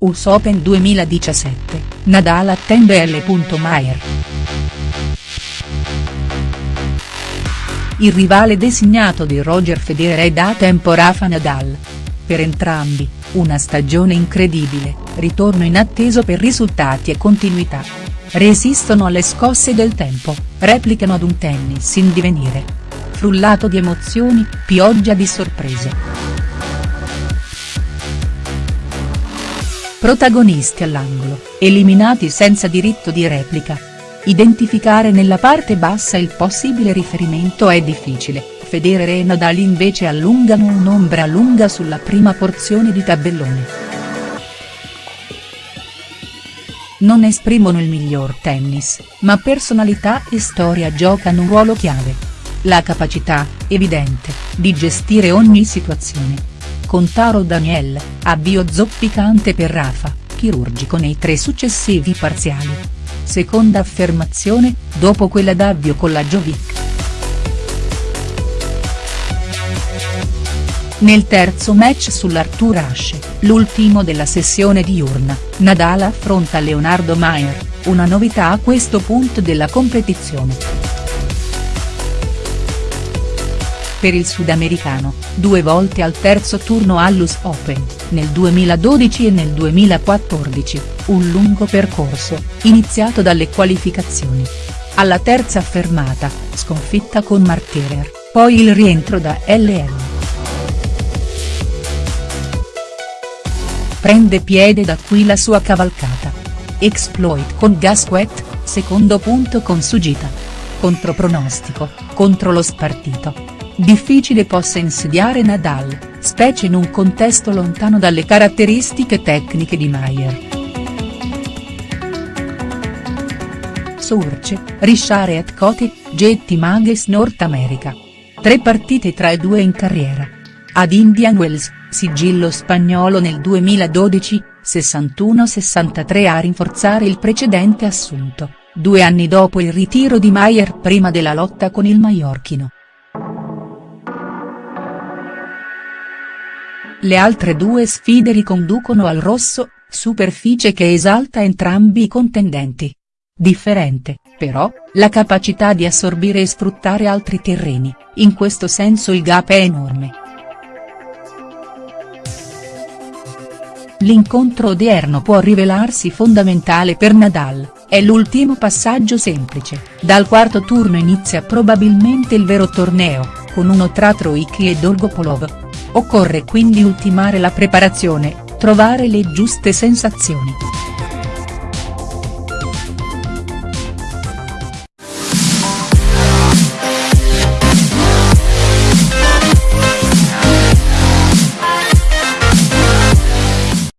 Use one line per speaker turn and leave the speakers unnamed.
US Open 2017, Nadal attende L. Maier. Il rivale designato di Roger Federer è da tempo Rafa Nadal. Per entrambi, una stagione incredibile, ritorno inatteso per risultati e continuità. Resistono alle scosse del tempo, replicano ad un tennis in divenire. Frullato di emozioni, pioggia di sorprese. Protagonisti all'angolo, eliminati senza diritto di replica. Identificare nella parte bassa il possibile riferimento è difficile, Federer e Nadal invece allungano un'ombra lunga sulla prima porzione di tabellone. Non esprimono il miglior tennis, ma personalità e storia giocano un ruolo chiave. La capacità, evidente, di gestire ogni situazione con Taro Daniel, avvio zoppicante per Rafa, chirurgico nei tre successivi parziali. Seconda affermazione, dopo quella d'avvio con la Jovic. Nel terzo match sull'Arthur Ashe, l'ultimo della sessione diurna, Nadal affronta Leonardo Maier, una novità a questo punto della competizione. Per il sudamericano, due volte al terzo turno all'US Open, nel 2012 e nel 2014, un lungo percorso, iniziato dalle qualificazioni. Alla terza fermata, sconfitta con Marterer, poi il rientro da LM. Prende piede da qui la sua cavalcata. Exploit con Gasquet, secondo punto con Sugita. Contropronostico, contro lo spartito difficile possa insediare Nadal, specie in un contesto lontano dalle caratteristiche tecniche di Maier. Surce, Richard et Cote, Jetty Mages North America. Tre partite tra i due in carriera. Ad Indian Wells, sigillo spagnolo nel 2012, 61-63 a rinforzare il precedente assunto, due anni dopo il ritiro di Maier prima della lotta con il Maiorchino. Le altre due sfide riconducono al rosso, superficie che esalta entrambi i contendenti. Differente, però, la capacità di assorbire e sfruttare altri terreni, in questo senso il gap è enorme. L'incontro odierno può rivelarsi fondamentale per Nadal, è l'ultimo passaggio semplice, dal quarto turno inizia probabilmente il vero torneo, con uno tra Troicki e Dolgopolov. Occorre quindi ultimare la preparazione, trovare le giuste sensazioni.